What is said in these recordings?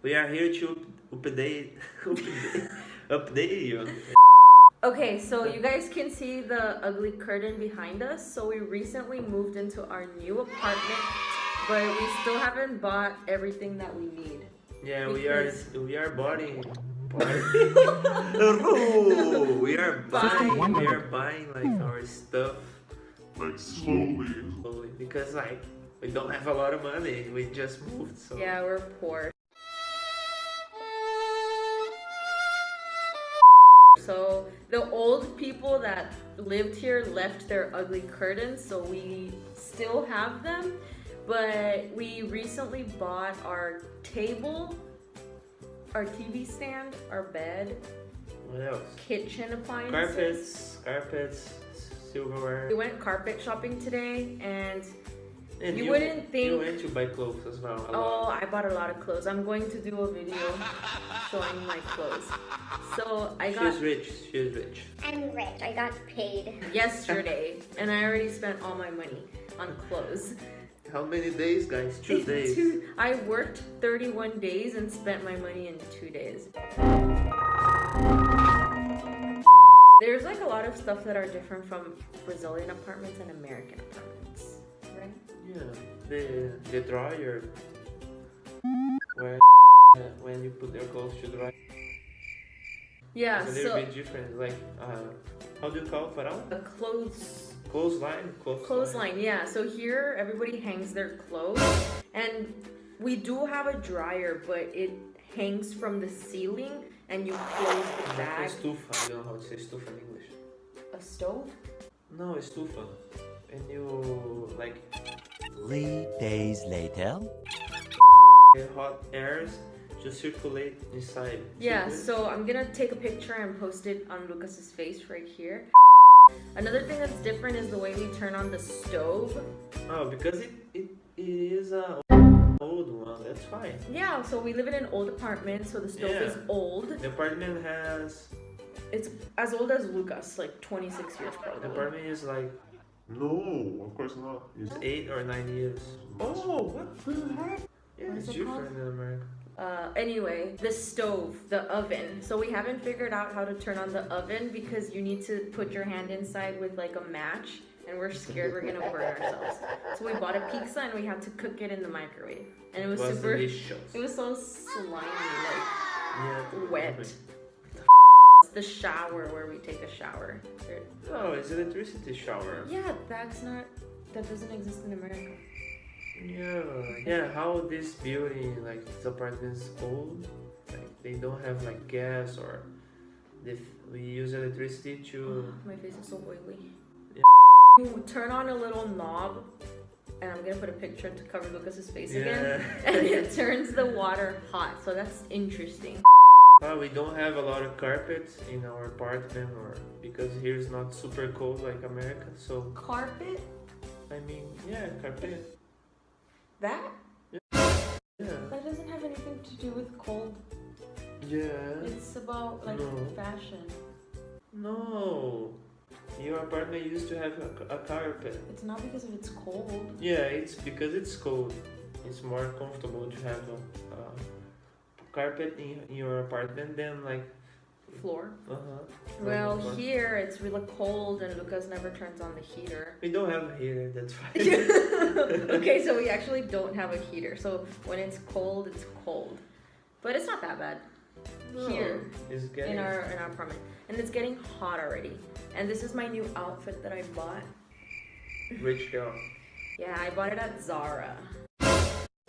We are here to update, update, update you. Okay, so you guys can see the ugly curtain behind us. So we recently moved into our new apartment, but we still haven't bought everything that we need. Yeah, we are we are buying. we are buying. We are buying like our stuff like slowly. slowly because like we don't have a lot of money. We just moved, so Yeah, we're poor. So the old people that lived here left their ugly curtains, so we still have them. But we recently bought our table, our TV stand, our bed, What else? kitchen appliances. Carpets, carpets, silverware. We went carpet shopping today and And You wouldn't think. You think- went to buy clothes as well. a Oh, lot. I bought a lot of clothes. I'm going to do a video showing my clothes. So I got She's rich. She's rich. I'm rich. I got paid. yesterday and I already spent all my money on clothes. How many days, guys? Two days. Two- I worked 31 days and spent my money in two days. There's like a lot of stuff that are different from Brazilian apartments and American apartments, right? Yeah, the the dryer where when you put your clothes to dry Yeah, it's a little so bit different. Like uh, how do you call it, varal? a clothes Clothesline, clothesline. Clothesline, yeah. So here everybody hangs their clothes and we do have a dryer, but it hangs from the ceiling and you close the bag. stufa. I don't know how to say stufa in English. A stove? No, a stufa. And you like Three days later. the hot airs just circulate inside. Yeah, so I'm gonna take a picture and post it on Lucas's face right here. Another thing that's different is the way we turn on the stove. oh, because it it, it is a old one. That's fine. Yeah, so we live in an old apartment, so the stove is old. The apartment has It's as old as Lucas, like 26 years probably. the probably. apartment is like No, of course not. It's eight or nine years. Oh, what the heck? Yeah, What it's is it called? different in America. Uh, anyway, the stove, the oven. So we haven't figured out how to turn on the oven because you need to put your hand inside with like a match and we're scared we're gonna burn ourselves. So we bought a pizza and we had to cook it in the microwave. And it was, was super, delicious. it was so slimy, yeah, like The shower where we take a shower. Oh, it's electricity shower. Yeah, that's not, that doesn't exist in America. Yeah, yeah. How this building, like this apartment is old, like they don't have like gas or they we use electricity to. Oh, my face is so oily. Yeah. You turn on a little knob, and I'm gonna put a picture to cover Lucas's face again. And it turns the water hot, so that's interesting. Uh, we don't have a lot of carpets in our apartment, or because here's not super cold like America. So Carpet? I mean, yeah, carpet. That? Yeah. That doesn't have anything to do with cold. Yeah. It's about like No. fashion. No. Your apartment used to have a, a carpet. It's not because of it's cold. Yeah, it's because it's cold. It's more comfortable to have a, a carpet in, in your apartment than like. Floor. Uh huh. Well, here it's really cold, and Lucas never turns on the heater. We don't have a heater. That's why. okay, so we actually don't have a heater. So when it's cold, it's cold. But it's not that bad. Here. It's getting. in our in our apartment, and it's getting hot already. And this is my new outfit that I bought. rich girl. Yeah, I bought it at Zara.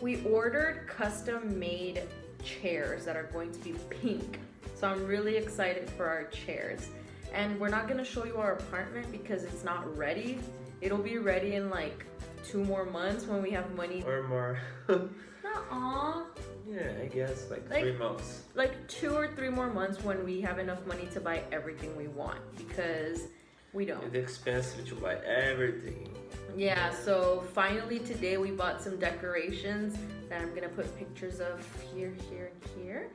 We ordered custom-made chairs that are going to be pink. So I'm really excited for our chairs. And we're not gonna show you our apartment because it's not ready. It'll be ready in like two more months when we have money. Or more. Nuh-uh. yeah, I guess like, Like- three months. like two or three more months when we have enough money to buy everything we want because we don't. It's expensive to buy everything. Yeah, so finally today we bought some decorations that I'm gonna put pictures of here, here, and here.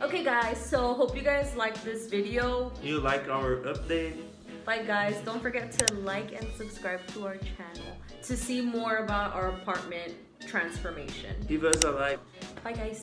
Okay guys, so hope you guys liked this video. You like our update? Bye guys, don't forget to like and subscribe to our channel to see more about our apartment transformation. Give us a like. Bye guys.